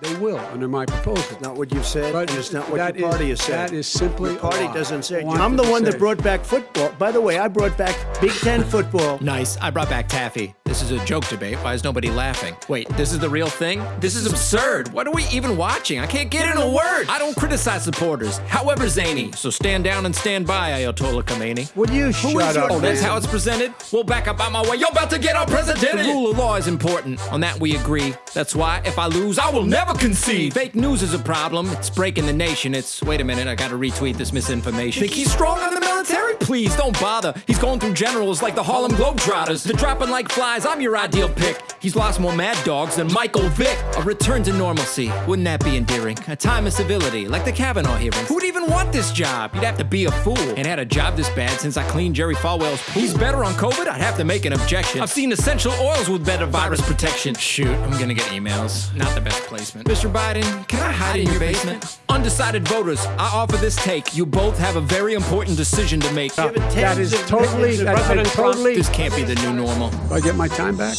They will under my proposal. Not what you've said, But and it's not what that your is- party has said. that is simply Your party a doesn't say. I it. wanted I'm the one say- that brought back football. By the way, I brought back Big Ten football. Nice. I brought back Taffy. This is a joke debate. Why is nobody laughing? Wait, this is the real thing? This is absurd. What are we even watching? I can't get in a word. I don't criticize supporters, however zany. So stand down and stand by, Ayatollah Khomeini. Would you Who shut up? Oh, that's man? how it's presented? Well, back up out my way. You're about to get unprecedented. The rule of law is important. On that we agree. That's why if I lose, I will never concede. Fake news is a problem. It's breaking the nation. It's wait a minute, I gotta retweet this misinformation. Think he's strong on the military? Please don't bother. He's going through generals like the Harlem Globetrotters. They're dropping like flies. I'm your ideal pick. He's lost more mad dogs than Michael Vick. A return to normalcy. Wouldn't that be endearing? A time of civility, like the Kavanaugh hearings. Who'd even want this job? You'd have to be a fool. And had a job this bad since I cleaned Jerry Falwell's pool. He's better on COVID? I'd have to make an objection. I've seen essential oils with better virus protection. Shoot, I'm gonna get emails. Not the best placement. Mr. Biden, can I hide in your basement? Undecided voters, I offer this take. You both have a very important decision to make. Given That tens is of totally, millions of that, I President Trump- totally. This can't be the new normal. Do I get my time back?